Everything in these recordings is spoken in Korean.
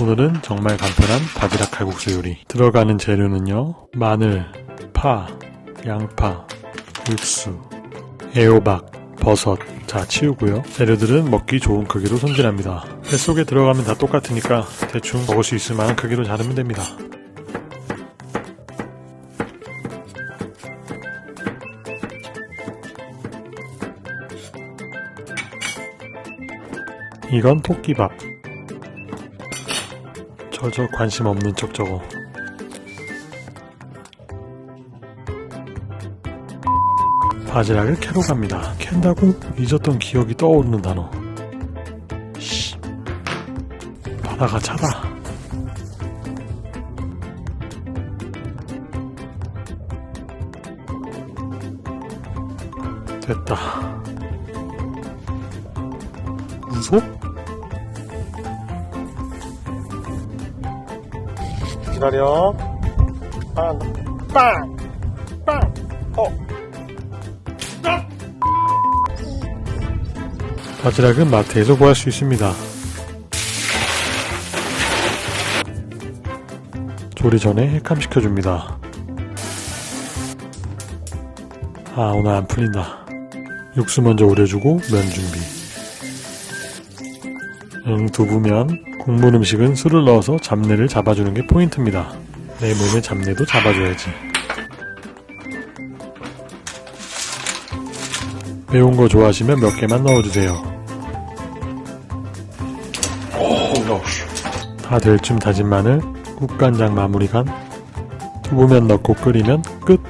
오늘은 정말 간편한 바지락 칼국수 요리. 들어가는 재료는요 마늘, 파, 양파, 육수, 애호박, 버섯 자 치우고요. 재료들은 먹기 좋은 크기로 손질합니다. 뱃속에 들어가면 다 똑같으니까 대충 먹을 수 있을 만한 크기로 자르면 됩니다. 이건 토끼밥 저 저 관심 없는 척 저거. 바지락을 캐러 갑니다. 캔다고 잊었던 기억이 떠오르는 단어. 씨. 바다가 차다. 됐다. 무속? 기다려. 빵, 빵, 빵, 어. 바지락은 마트에서 구할 수 있습니다. 조리 전에 헷감시켜줍니다. 아, 오늘 안 풀린다. 육수 먼저 우려주고 면 준비. 응, 두부면 국물 음식은 술을 넣어서 잡내를 잡아주는 게 포인트입니다. 내 몸의 잡내도 잡아줘야지. 매운 거 좋아하시면 몇 개만 넣어주세요. 다 될 쯤 다진 마늘, 국간장 마무리 간, 두부면 넣고 끓이면 끝!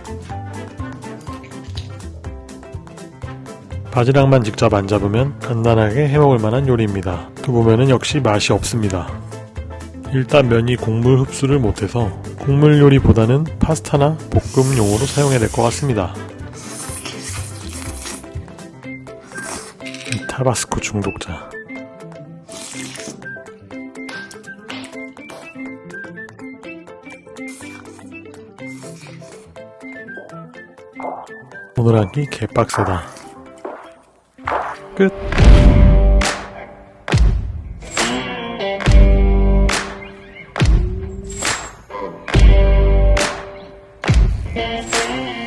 바지락만 직접 안 잡으면 간단하게 해먹을 만한 요리입니다. 두부면은 역시 맛이 없습니다. 일단 면이 국물 흡수를 못해서 국물 요리보다는 파스타나 볶음용으로 사용해야 될 것 같습니다. 이 타바스코 중독자 오늘 한 끼 개빡세다 Good. Yes.